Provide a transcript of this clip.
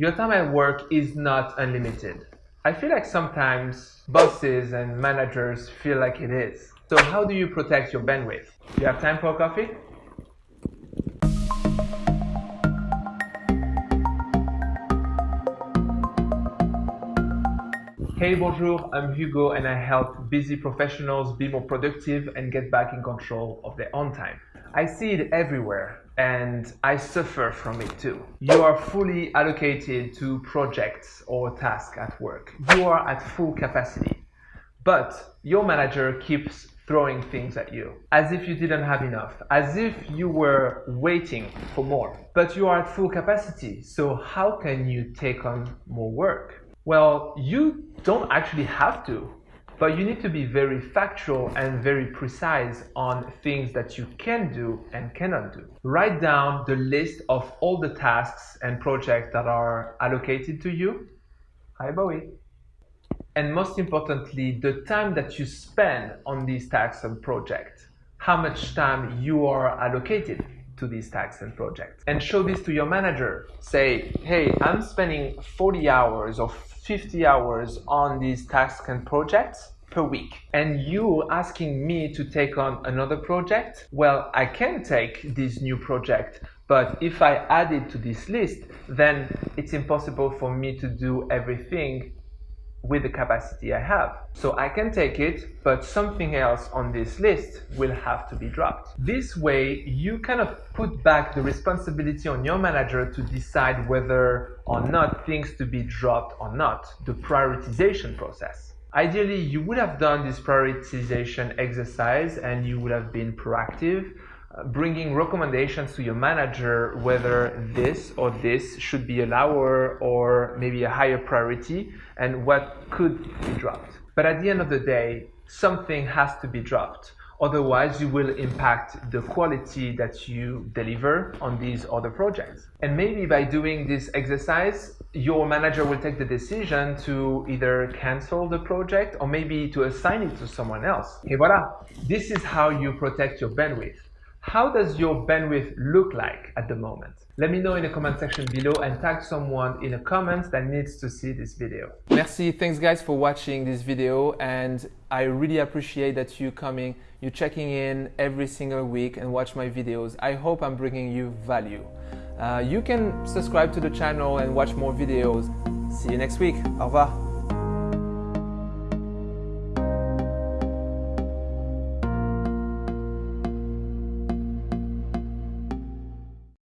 Your time at work is not unlimited. I feel like sometimes bosses and managers feel like it is. So how do you protect your bandwidth? Do you have time for coffee? Hey, bonjour, I'm Hugo and I help busy professionals be more productive and get back in control of their own time. I see it everywhere and I suffer from it too. You are fully allocated to projects or tasks at work. You are at full capacity, but your manager keeps throwing things at you as if you didn't have enough, as if you were waiting for more. But you are at full capacity, so how can you take on more work? Well, you don't actually have to, but you need to be very factual and very precise on things that you can do and cannot do. Write down the list of all the tasks and projects that are allocated to you. Hi, Bowie. And most importantly, the time that you spend on these tasks and projects. How much time you are allocated to these tasks and projects. And show this to your manager. Say, hey, I'm spending 40 hours or 50 hours on these tasks and projects per week and you asking me to take on another project well i can take this new project but if i add it to this list then it's impossible for me to do everything with the capacity I have. So I can take it, but something else on this list will have to be dropped. This way, you kind of put back the responsibility on your manager to decide whether or not things to be dropped or not, the prioritization process. Ideally, you would have done this prioritization exercise and you would have been proactive bringing recommendations to your manager whether this or this should be a lower or maybe a higher priority and what could be dropped. But at the end of the day, something has to be dropped. Otherwise, you will impact the quality that you deliver on these other projects. And maybe by doing this exercise, your manager will take the decision to either cancel the project or maybe to assign it to someone else. Et voilà, this is how you protect your bandwidth. How does your bandwidth look like at the moment? Let me know in the comment section below and tag someone in the comments that needs to see this video. Merci, thanks guys for watching this video and I really appreciate that you coming, you checking in every single week and watch my videos. I hope I'm bringing you value. Uh, you can subscribe to the channel and watch more videos. See you next week. Au revoir.